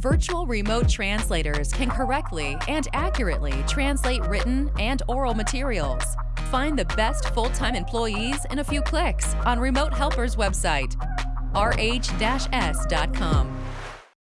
Virtual remote translators can correctly and accurately translate written and oral materials. Find the best full-time employees in a few clicks on Remote Helper's website, rh-s.com.